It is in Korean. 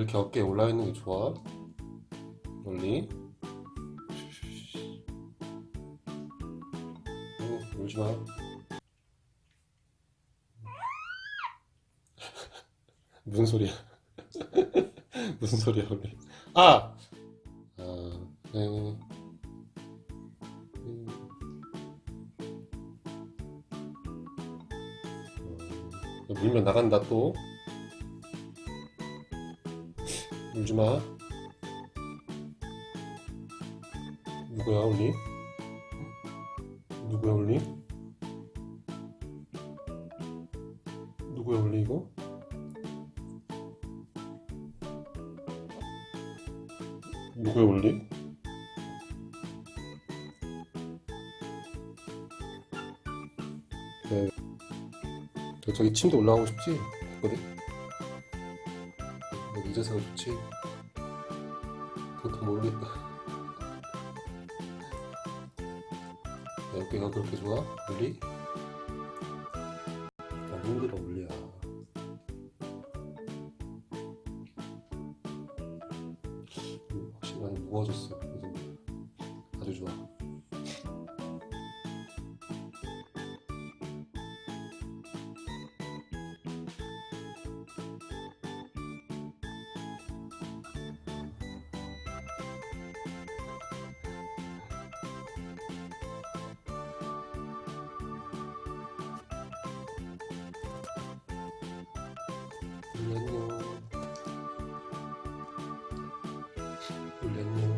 이렇게 어깨에 올라 있는 게 좋아. 멀리. 응, 울지 마. 무슨 소리야? 무슨 소리야, 원래? 아! 아, 네. 물면 나간다, 또. 울지 마. 누구야, 울리? 누구야, 울리? 누구야, 울리, 이거? 누구야, 울리? 네. 저- 저기 침대 올라가고 싶지? 됐거든? 너 늦어서 좋지? 그것도 모르겠다. 내 어깨가 그렇게 좋아? 울리? 안 힘들어, 울리야. 음, 확실히 많이 무거워졌어. 요즘. 아주 좋아. 울렸냐 울렸냐